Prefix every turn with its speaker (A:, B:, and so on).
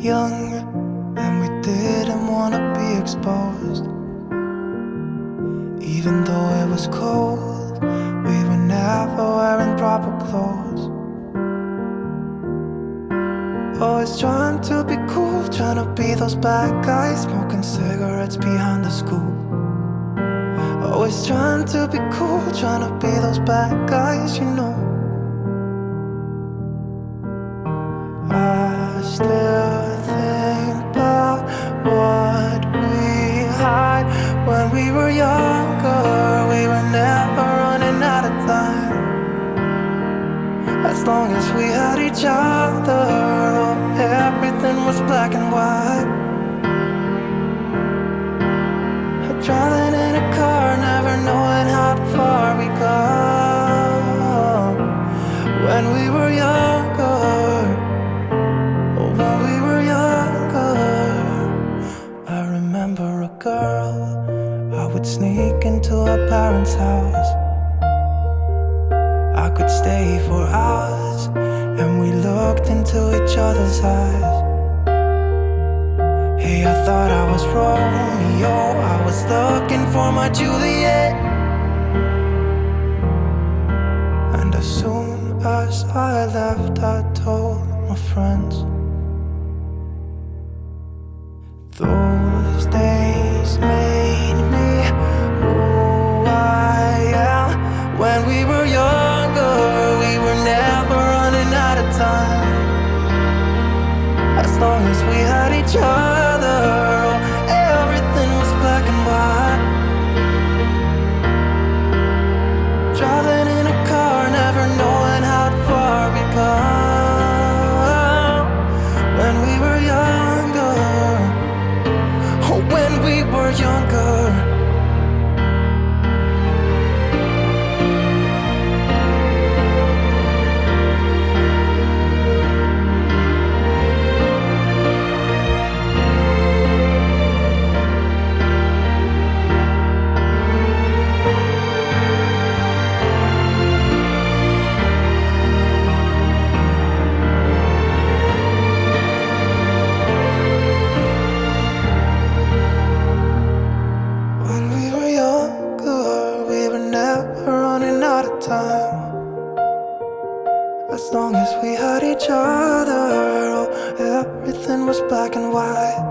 A: young and we didn't want to be exposed. Even though it was cold, we were never wearing proper clothes. Always trying to be cool, trying to be those bad guys, smoking cigarettes behind the school. Always trying to be cool, trying to be those bad guys, you know. I still long as we had each other, oh, everything was black and white. Driving in a car, never knowing how far we go. When we were younger, oh, when we were younger, I remember a girl. I would sneak into her parents' house. I could stay for hours, and we looked into each other's eyes. Hey, I thought I was Romeo, I was looking for my Juliet. As long as we had each other, oh, everything was black and white.